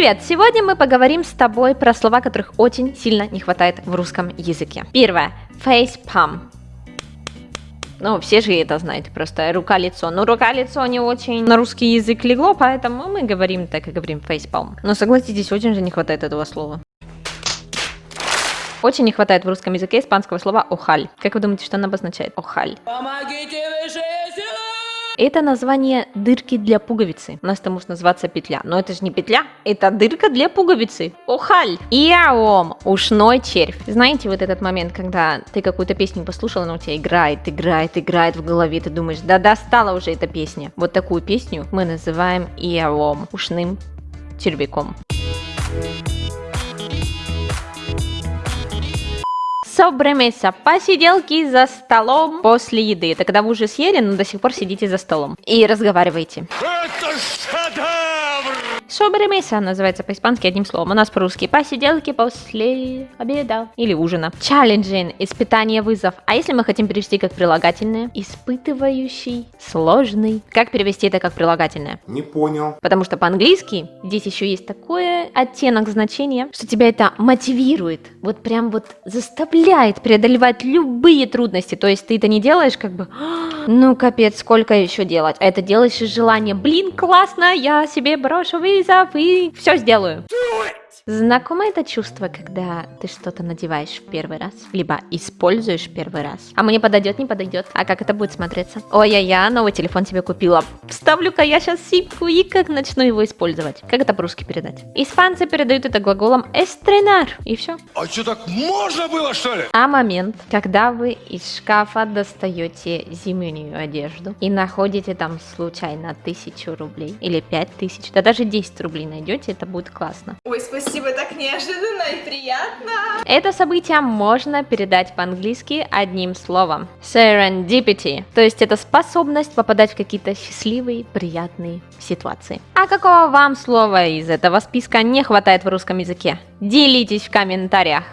Привет! Сегодня мы поговорим с тобой про слова, которых очень сильно не хватает в русском языке. Первое. Facepalm. Ну, все же это знаете, просто рука-лицо. Но рука-лицо не очень на русский язык легло, поэтому мы говорим так и говорим facepalm. Но согласитесь, очень же не хватает этого слова. Очень не хватает в русском языке испанского слова «охаль». Как вы думаете, что оно обозначает? «Охаль». Помогите силы! Это название дырки для пуговицы. У нас это может называться петля. Но это же не петля, это дырка для пуговицы. Охаль. Иаом. Ушной червь. Знаете вот этот момент, когда ты какую-то песню послушал, она у тебя играет, играет, играет в голове, ты думаешь, да достала уже эта песня. Вот такую песню мы называем иаом. Ушным червяком. Собремеса. Посиделки за столом после еды. Это когда вы уже съели, но до сих пор сидите за столом. И разговариваете. Это шедевр! Собремеса называется по-испански одним словом. У нас по-русски посиделки после обеда или ужина. Challenging – испытание, вызов. А если мы хотим перевести как прилагательное? Испытывающий, сложный. Как перевести это как прилагательное? Не понял. Потому что по-английски здесь еще есть такой оттенок значения, что тебя это мотивирует. Вот прям вот заставляет преодолевать любые трудности. То есть ты это не делаешь как бы, «А, ну капец, сколько еще делать? А это делаешь из желания, блин, классно, я себе брошу вызов и все сделаю. Знакомо это чувство, когда ты что-то надеваешь в первый раз, либо используешь в первый раз, а мне подойдет, не подойдет, а как это будет смотреться? Ой-я-я, новый телефон тебе купила, вставлю-ка я сейчас симку и как начну его использовать. Как это по-русски передать? Испанцы передают это глаголом estrenar, и все. А что так можно было, что ли? А момент, когда вы из шкафа достаете зимнюю одежду и находите там случайно тысячу рублей или пять тысяч, да даже 10 рублей найдете, это будет классно. Ой, спасибо Спасибо, так неожиданно и приятно. Это событие можно передать по-английски одним словом. Serendipity. То есть это способность попадать в какие-то счастливые, приятные ситуации. А какого вам слова из этого списка не хватает в русском языке? Делитесь в комментариях.